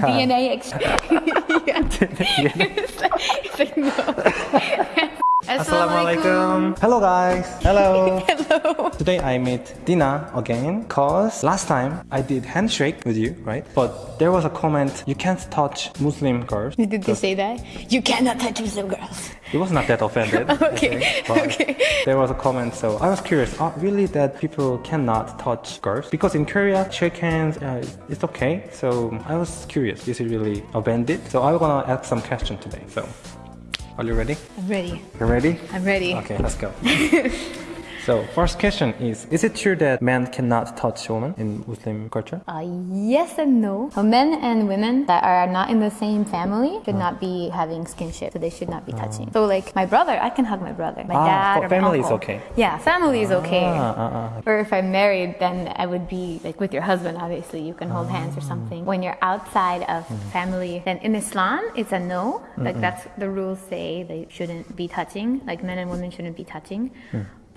DNA exchange. yeah. it's, like, it's like, no. Assalamualaikum. Hello guys. Hello. Hello. Today I meet Dina again cause last time I did handshake with you, right? But there was a comment you can't touch Muslim girls. Did they say that? You cannot touch Muslim girls. It was not that offended. Okay, think, okay. There was a comment, so I was curious. Uh, really, that people cannot touch girls because in Korea, shake hands, uh, it's okay. So I was curious. Is it really offended? So I'm gonna ask some questions today. So, are you ready? I'm ready. You're ready? I'm ready. Okay, let's go. so, first question is Is it true that men cannot touch women in Muslim culture? Uh, yes and no. Uh, men and women that are not in the same family should not be having skinship, so they should not be touching. So, like my brother, I can hug my brother. My Ah, dad or my family is okay. Yeah, family is okay. Ah, ah, ah. Or if I'm married, then I would be like with your husband. Obviously, you can hold hands or something. When you're outside of family, then in Islam, it's a no. Like that's the rules say they shouldn't be touching. Like men and women shouldn't be touching.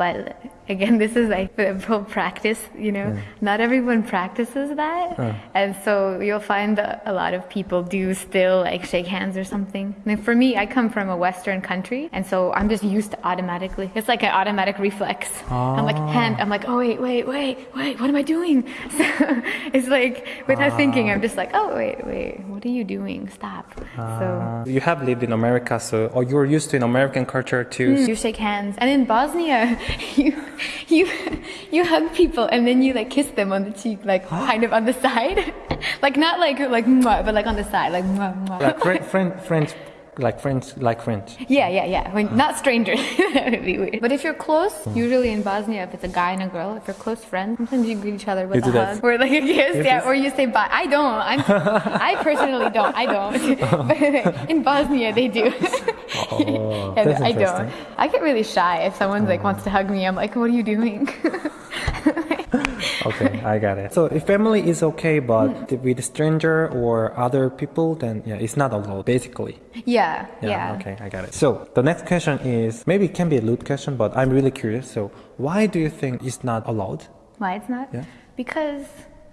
But again, this is like practice, you know. Not everyone practices that, oh. and so you'll find that a lot of people do still like shake hands or something. I mean, for me, I come from a Western country, and so I'm just used to automatically. It's like an automatic reflex. I'm like ah. hand. I'm like, oh wait, wait, wait, wait. What am I doing? So it's like without ah. thinking, I'm just like, oh wait, wait. What are you doing? Stop. So. Uh, you have lived in America, so or you're used to an American culture too. Mm, you shake hands, and in Bosnia, you you you hug people, and then you like kiss them on the cheek, like kind of on the side, like not like like mwah, but like on the side, like mwah, mwah. Like French, French, French, like French, like French. Yeah, yeah, yeah. When, uh-huh. not strangers. that would be weird. But if you're close, uh-huh. usually in Bosnia, if it's a guy and a girl, if you're close friends, sometimes you greet each other with You a that? hug or like a kiss. Yes, Yeah, yes. or you say bye. I don't. I'm, I personally don't. I don't. but in Bosnia, they do. Oh, Yeah, I don't. I get really shy if someone's like wants to hug me. I'm like, what are you doing? Okay, I got it. So if family is okay, but Mm. with stranger or other people, then yeah, it's not allowed basically. yeah, yeah. Okay, I got it. So the next question is maybe it can be a loot question, but I'm really curious. So why do you think it's not allowed? Why it's not? Yeah. Because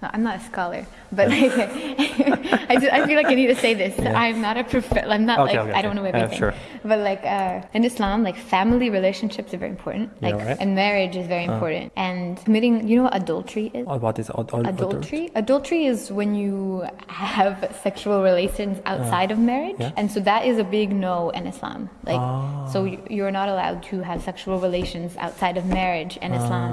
no, I'm not a scholar, but like, I, just, I feel like I need to say this. I'm not a prof. I'm not Okay, like okay, I don't know. Uh, everything. sure. But like uh, in Islam, like family relationships are very important. Yeah, Like right. Uh. and marriage is very important. And committing, you know what adultery is? What is ad- ad- Adultery. Adultery is when you have sexual relations outside of marriage, Uh. yeah. and so that is a big no in Islam. Like, Ah. so you- you're not allowed to have sexual relations outside of marriage in Islam.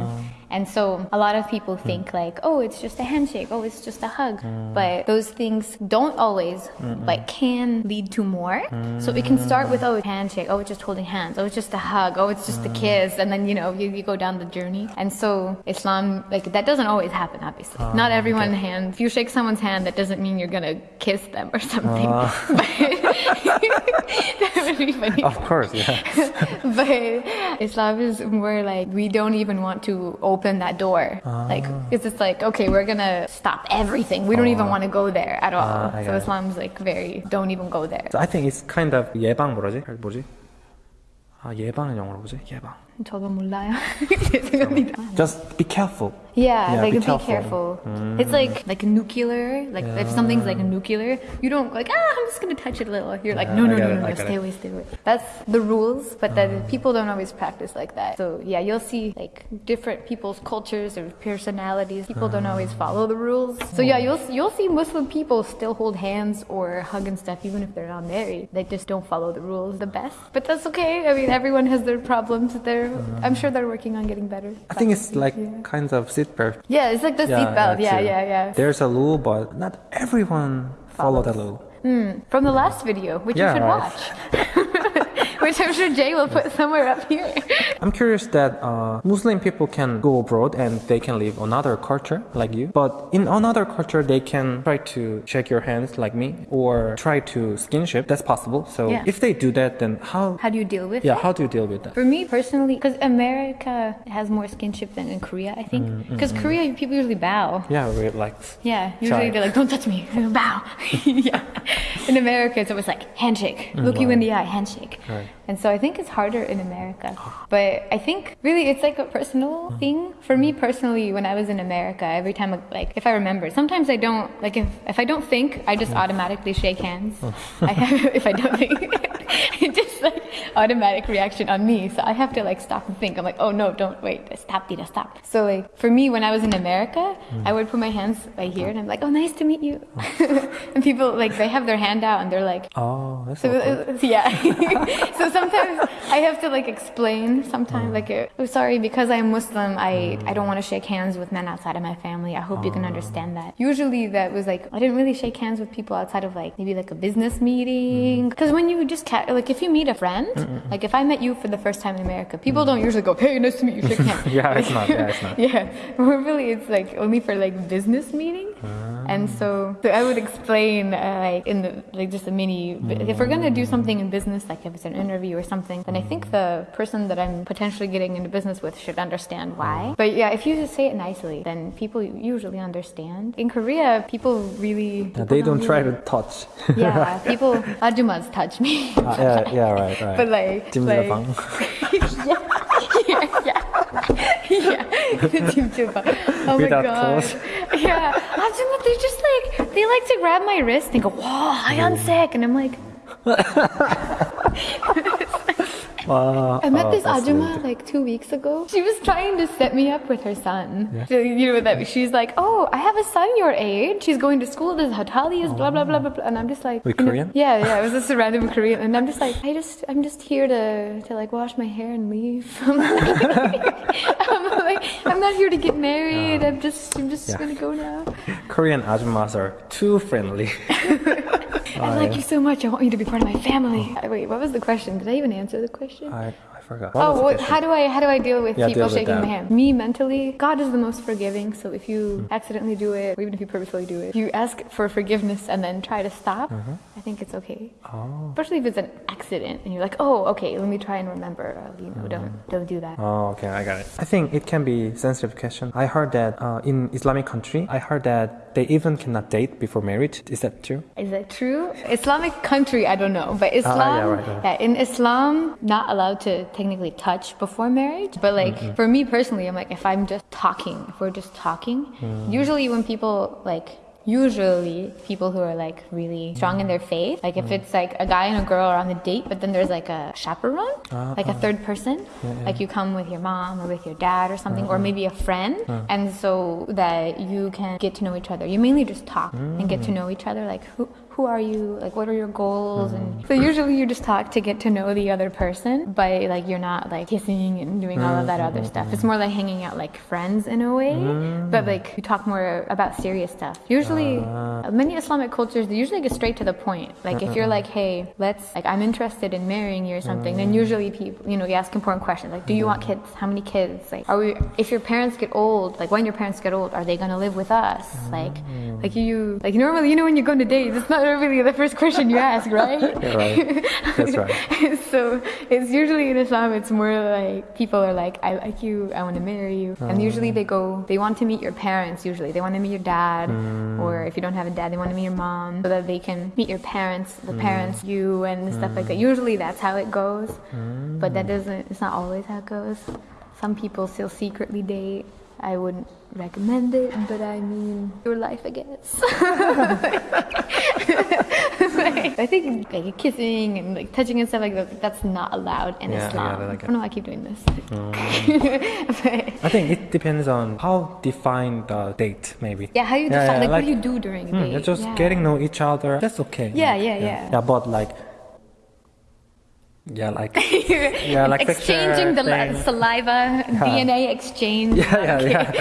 And so a lot of people Hmm. think like, oh, it's just a handshake, oh, it's just a hug, hmm. but those things don't always, but can lead to more. So it can start with hmm. oh, handshake, oh, it's just holding hands, oh, it's just a hug, oh, it's just a hmm. kiss, and then you know you, you go down the journey. And so Islam, like that doesn't always happen, obviously. Ah, Not everyone hand. If you shake someone's hand, that doesn't mean you're gonna kiss them or something. Ah. that would be funny. Of course, yeah. But Islam is more like we don't even want to open that door. Like it's just like okay, we're gonna stop everything. We don't even want to go there at all. Ah, I so got it. Islam's like very don't even go there. So I think it's kind of 예방 뭐라지? 뭐지? 아 예방은 영어로 뭐지? 예방. 저도 몰라요. 죄송합니다. Just be careful. Yeah, Yeah, like be be, careful. careful. Mm. It's like like nuclear. Like if something's like nuclear, you don't like ah, I'm just gonna touch it a little. You're like Yeah, no, I no, no, it, no, I no, stay it. away, stay away. That's the rules, but then mm. people don't always practice like that. So yeah, you'll see like different people's cultures or personalities. People don't always mm. follow the rules. So yeah, you'll you'll see Muslim people still hold hands or hug and stuff, even if they're not married. They just don't follow the rules the best. But that's okay. I mean, everyone has their problems. They're I'm sure they're working on getting better. I think it's like kind of seatbelt. Yeah, it's like the seatbelt. Yeah, yeah, yeah. There's a rule, but not everyone follow the rule. From the last video, which Yeah, you should watch. which I'm sure Jay will put somewhere up here. I'm curious that uh, Muslim people can go abroad and they can live another culture like you, but in another culture they can try to shake your hands like me or try to skinship. That's possible. So Yeah. if they do that, then how? How do you deal with Yeah, it? how do you deal with that? For me personally, because America has more skinship than in Korea, I think. Mm, Because Korea, people usually bow. Yeah, we like. Yeah, usually Shy. they're like, "Don't touch me," bow. yeah. in America, it's always like handshake, look you in the eye, handshake. Right. And so I think it's harder in America. But I think really it's like a personal thing. For me personally, when I was in America, every time, like if I remember, sometimes I don't, like if, if I don't think, I just automatically shake hands. I have, if I don't think, it just like automatic reaction on me. So I have to like stop and think. I'm like, oh no, don't wait, stop, Dita, stop. So like for me, when I was in America, hmm. I would put my hands right here and I'm like, oh, nice to meet you. and people like, they have their hand out and they're like, Oh, that's so, awkward. yeah. so sometimes I have to like explain. Sometimes like, uh, oh, sorry, because I'm Muslim, I I don't want to shake hands with men outside of my family. I hope you can ah. understand that. Usually that was like I didn't really shake hands with people outside of like maybe like a business meeting. Mm. Because when you just ca- like if you meet a friend, mm, like if I met you for the first time in America, people don't usually go, hey, nice to meet you, shake hands. Yeah, it's not. Yeah, it's not. Yeah, really, it's like only for like business ah. and so, so i would explain uh, like in the like just a mini mm. if we're going to do something in business like if it's an interview or something then i think the person that i'm potentially getting into business with should understand why mm. but yeah if you just say it nicely then people usually understand in korea people really yeah, they don't, try to touch yeah people ajumas touch me ah, yeah yeah right right but like, like yeah, yeah yeah, Nadeem Chuba. Oh my god. Clothes. Yeah, Abdullah, they just like they like to grab my wrist and go, "Whoa, I am sick," and I'm like. Wow. I met oh, this weird. like two weeks ago. She was trying to set me up with her son. Yeah. So, you know that she's like, "Oh, I have a son your age. She's going to school. This Hatali is blah blah blah oh. blah blah." And I'm just like, Wait, you know- Korean? yeah, yeah. I was just a random Korean, and I'm just like, I just, I'm just here to to like wash my hair and leave. I'm like, I'm, like, I'm not here to get married. I'm just, I'm just Yeah. gonna go now. Korean ajumas are too friendly. I like you so much. I want you to be part of my family. Wait, what was the question? Did I even answer the question? I, I forgot. Oh, What what, question? how do I how do I deal with Yeah, people deal with shaking my hand? Me mentally, God is the most forgiving. So if you accidentally do it, or even if you purposefully do it, you ask for forgiveness and then try to stop. I think it's okay. Oh. Especially if it's an accident and you're like, oh, okay, let me try and remember. Uh, you know, don't don't do that. Oh, okay, I got it. I think it can be sensitive question. I heard that uh, in Islamic country, I heard that they even cannot date before marriage. Is that true? Is that true? Islamic country, I don't know, but Islam, yeah, right, right. yeah, in Islam, not allowed to technically touch before marriage. But like Mm-hmm. for me personally, I'm like if I'm just talking, if we're just talking, Mm. usually when people like. Usually, people who are like really strong in their faith, like Mm. if it's like a guy and a girl are on the date, but then there's like a chaperone, Ah, like a third person, like you come with your mom or with your dad or something, or maybe a friend, and so that you can get to know each other. You mainly just talk and get to know each other, like who who are you, like what are your goals, and uh-huh. so usually you just talk to get to know the other person, but like you're not like kissing and doing all of that other mm-hmm. stuff. It's more like hanging out like friends in a way, but mm-hmm. like you talk more about serious stuff. Usually, ah. many Islamic cultures they usually get straight to the point. Like if you're like, hey, let's like I'm interested in marrying you or something, then mm. usually people, you know, you ask important questions like, do you want mm-hmm. kids? How many kids? Like, are we? If your parents get old, like when your parents get old, are they gonna live with us? Like, mm. like you, like normally, you know, when you go on a date, it's not really the first question you ask, right? Yeah, right. That's right. so it's usually in Islam, it's more like people are like, I like you, I want to marry you. And mm. usually they go, they want to meet your parents, usually. They want to meet your dad, mm. or if you don't have a dad, they want to meet your mom so that they can meet your parents, the mm. parents, you, and stuff like that. Usually that's how it goes, but that doesn't, it's not always how it goes. Some people still secretly date. I wouldn't recommend it, but I mean, your life, I guess. I think like kissing and like touching and stuff like that, that's not allowed in Yeah, I Islam. got it, I don't know why I keep doing this. But- I think it depends on how define the date, maybe. yeah, how you Yeah, define, yeah, like, what do you do during a Hmm, date? just Yeah. getting know each other. That's okay. Yeah, Like, yeah, yeah. Yeah, but like, yeah, like, yeah, like exchanging the picture la- thing. saliva, DNA exchange. yeah, yeah,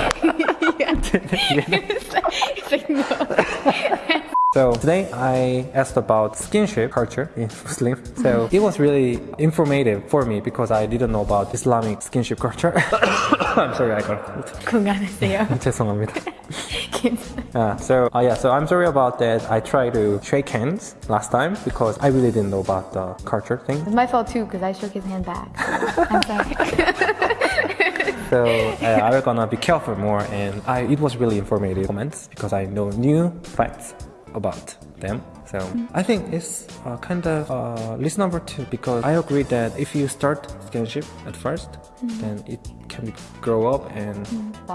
yeah. it's like, it's like, no. So today I asked about skinship culture in Muslim. So it was really informative for me because I didn't know about Islamic skinship culture. I'm sorry, I got cold. 건강하세요. 죄송합니다. kids. Yeah, so uh, yeah, so I'm sorry about that. I tried to shake hands last time because I really didn't know about the culture thing. It's my fault too because I shook his hand back. I'm sorry. so uh, I'm gonna be careful more, and I, it was really informative comments because I know new facts about them. So I think it's uh, kind of uh, number two because I agree that if you start skinship at 1st then it can grow up and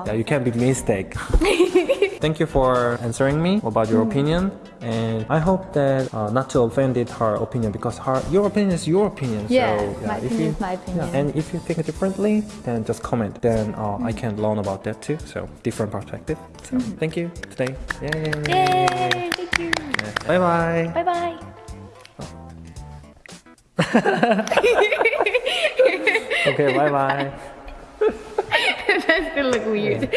yeah, you can be mistake. Thank you for answering me about your opinion, and I hope that uh, not to offended her opinion because her your opinion is your opinion. Yeah, so, my if opinion you- is my opinion. Yeah, and if you think differently, then just comment. Then uh, I can learn about that too. So different perspective. So thank you today. Yay! Yay! Thank you. Bye bye. Bye bye. Okay, bye bye. That's gonna look weird.